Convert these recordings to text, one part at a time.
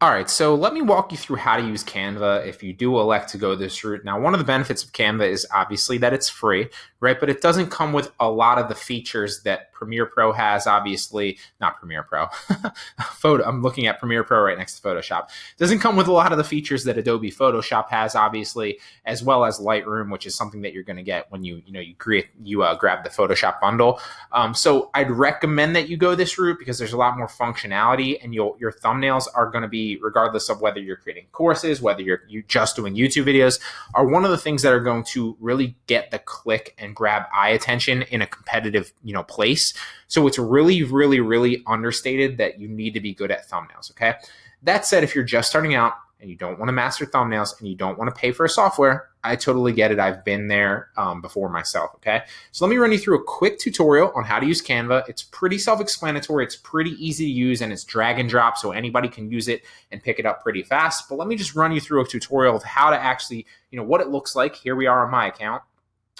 All right, so let me walk you through how to use Canva if you do elect to go this route. Now, one of the benefits of Canva is obviously that it's free, right? But it doesn't come with a lot of the features that Premiere Pro has, obviously. Not Premiere Pro. Photo. I'm looking at Premiere Pro right next to Photoshop. Doesn't come with a lot of the features that Adobe Photoshop has, obviously, as well as Lightroom, which is something that you're going to get when you, you know, you create, you uh, grab the Photoshop bundle. Um, so I'd recommend that you go this route because there's a lot more functionality and you'll, your thumbnails are going to be regardless of whether you're creating courses, whether you're you just doing YouTube videos, are one of the things that are going to really get the click and grab eye attention in a competitive, you know, place. So it's really, really, really understated that you need to be good at thumbnails. Okay. That said, if you're just starting out, and you don't want to master thumbnails and you don't want to pay for a software, I totally get it. I've been there um, before myself. Okay. So let me run you through a quick tutorial on how to use Canva. It's pretty self explanatory, it's pretty easy to use, and it's drag and drop. So anybody can use it and pick it up pretty fast. But let me just run you through a tutorial of how to actually, you know, what it looks like. Here we are on my account.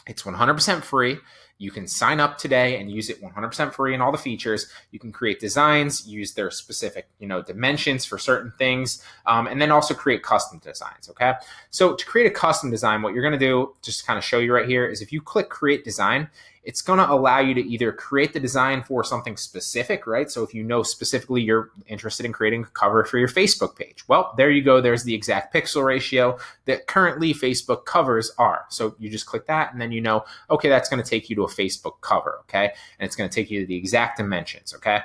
It's 100% free. You can sign up today and use it 100% free and all the features. You can create designs, use their specific, you know, dimensions for certain things, um, and then also create custom designs. Okay. So to create a custom design, what you're going to do, just to kind of show you right here, is if you click create design, it's going to allow you to either create the design for something specific, right? So if you know specifically you're interested in creating a cover for your Facebook page, well, there you go. There's the exact pixel ratio that currently Facebook covers are. So you just click that and then you know, okay, that's going to take you to a Facebook cover, okay? And it's going to take you to the exact dimensions, okay?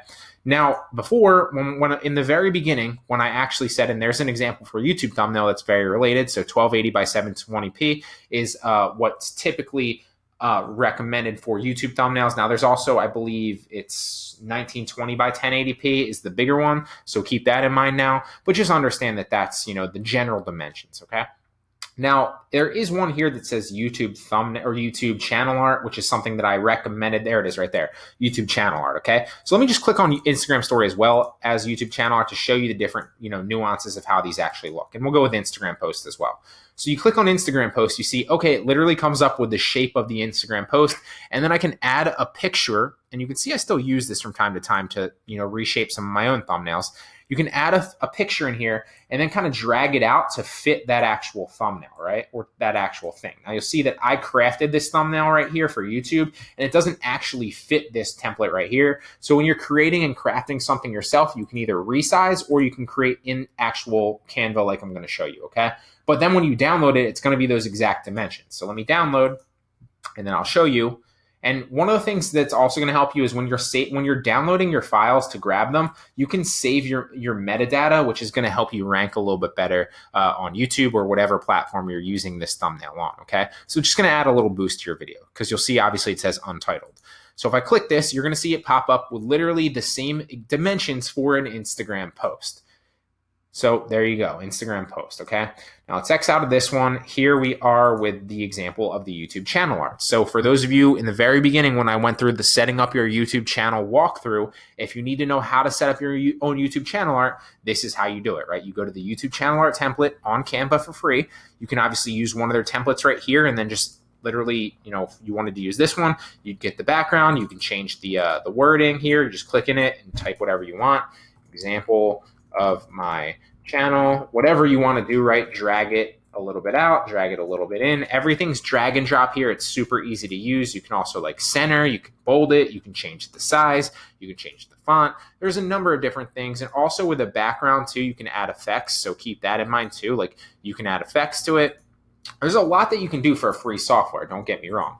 Now, before, when, when in the very beginning, when I actually said, and there's an example for YouTube thumbnail that's very related. So 1280 by 720p is uh, what's typically uh, recommended for YouTube thumbnails. Now, there's also, I believe, it's 1920 by 1080p is the bigger one, so keep that in mind now. But just understand that that's you know the general dimensions. Okay. Now, there is one here that says YouTube thumbnail or YouTube channel art, which is something that I recommended. There it is right there, YouTube channel art. Okay. So let me just click on Instagram story as well as YouTube channel art to show you the different, you know, nuances of how these actually look. And we'll go with Instagram post as well. So you click on Instagram post, you see, okay, it literally comes up with the shape of the Instagram post. And then I can add a picture and you can see I still use this from time to time to, you know, reshape some of my own thumbnails you can add a, a picture in here and then kind of drag it out to fit that actual thumbnail, right? Or that actual thing. Now you'll see that I crafted this thumbnail right here for YouTube and it doesn't actually fit this template right here. So when you're creating and crafting something yourself, you can either resize or you can create in actual Canva like I'm going to show you, okay? But then when you download it, it's going to be those exact dimensions. So let me download and then I'll show you and one of the things that's also going to help you is when you're sa- when you're downloading your files to grab them, you can save your your metadata, which is going to help you rank a little bit better uh, on YouTube or whatever platform you're using this thumbnail on. Okay, so just going to add a little boost to your video because you'll see obviously it says untitled. So if I click this, you're going to see it pop up with literally the same dimensions for an Instagram post. So there you go, Instagram post, okay? Now let's X out of this one. Here we are with the example of the YouTube channel art. So for those of you in the very beginning when I went through the setting up your YouTube channel walkthrough, if you need to know how to set up your own YouTube channel art, this is how you do it, right? You go to the YouTube channel art template on Canva for free. You can obviously use one of their templates right here and then just literally, you know, if you wanted to use this one, you'd get the background. You can change the, uh, the wording here. You just click in it and type whatever you want. Example, of my channel, whatever you want to do, right? Drag it a little bit out, drag it a little bit in. Everything's drag and drop here. It's super easy to use. You can also like center, you can bold it, you can change the size, you can change the font. There's a number of different things. And also with a background too, you can add effects. So keep that in mind too. Like you can add effects to it. There's a lot that you can do for a free software. Don't get me wrong.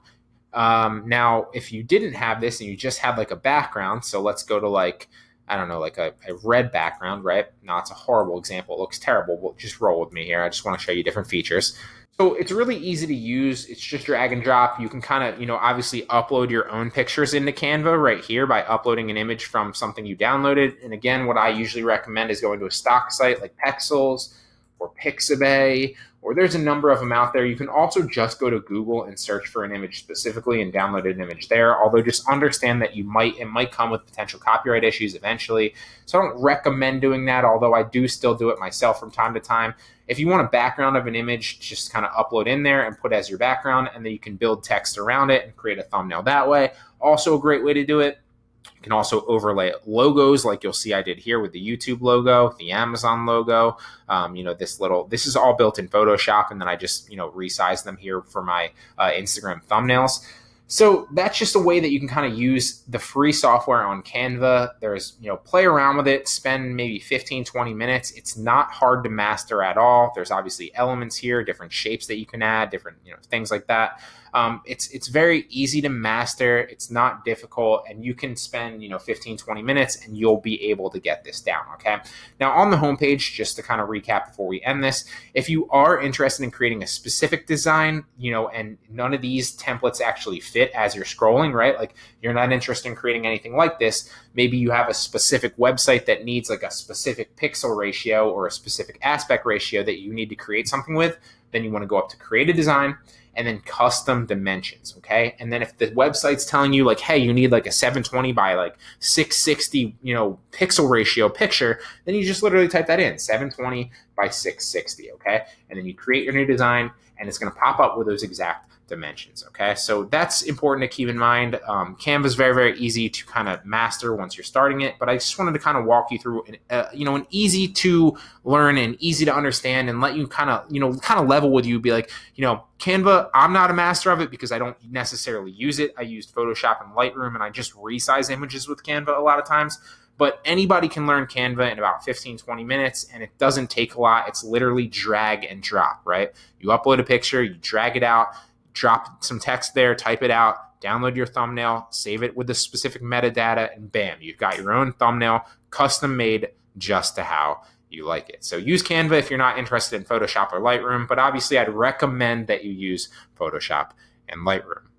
Um, now, if you didn't have this and you just had like a background, so let's go to like, I don't know, like a, a, red background, right? Now it's a horrible example. It looks terrible, but just roll with me here. I just want to show you different features. So it's really easy to use. It's just drag and drop. You can kind of, you know, obviously upload your own pictures into Canva right here by uploading an image from something you downloaded. And again, what I usually recommend is going to a stock site like Pexels or Pixabay or there's a number of them out there. You can also just go to Google and search for an image specifically and download an image there. Although just understand that you might it might come with potential copyright issues eventually. So I don't recommend doing that, although I do still do it myself from time to time. If you want a background of an image, just kind of upload in there and put as your background, and then you can build text around it and create a thumbnail that way. Also a great way to do it. You can also overlay logos like you'll see I did here with the YouTube logo, the Amazon logo. Um, you know, this little, this is all built in Photoshop and then I just, you know, resize them here for my uh, Instagram thumbnails. So that's just a way that you can kind of use the free software on Canva. There's, you know, play around with it, spend maybe 15, 20 minutes. It's not hard to master at all. There's obviously elements here, different shapes that you can add, different, you know, things like that. Um, it's it's very easy to master. It's not difficult, and you can spend you know 15, 20 minutes, and you'll be able to get this down. Okay. Now on the homepage, just to kind of recap before we end this, if you are interested in creating a specific design, you know, and none of these templates actually fit as you're scrolling, right? Like you're not interested in creating anything like this. Maybe you have a specific website that needs like a specific pixel ratio or a specific aspect ratio that you need to create something with. Then you want to go up to create a design and then custom dimensions. Okay. And then if the website's telling you like, hey, you need like a 720 by like 660, you know, pixel ratio picture, then you just literally type that in 720 by 660. Okay. And then you create your new design and it's going to pop up with those exact dimensions. Okay, so that's important to keep in mind. Um, Canva is very, very easy to kind of master once you're starting it, but I just wanted to kind of walk you through, an, uh, you know, an easy to learn and easy to understand, and let you kind of, you know, kind of level with you. Be like, you know, Canva. I'm not a master of it because I don't necessarily use it. I used Photoshop and Lightroom, and I just resize images with Canva a lot of times but anybody can learn Canva in about 15, 20 minutes, and it doesn't take a lot. It's literally drag and drop, right? You upload a picture, you drag it out, drop some text there, type it out, download your thumbnail, save it with the specific metadata, and bam, you've got your own thumbnail custom made just to how you like it. So use Canva if you're not interested in Photoshop or Lightroom, but obviously I'd recommend that you use Photoshop and Lightroom.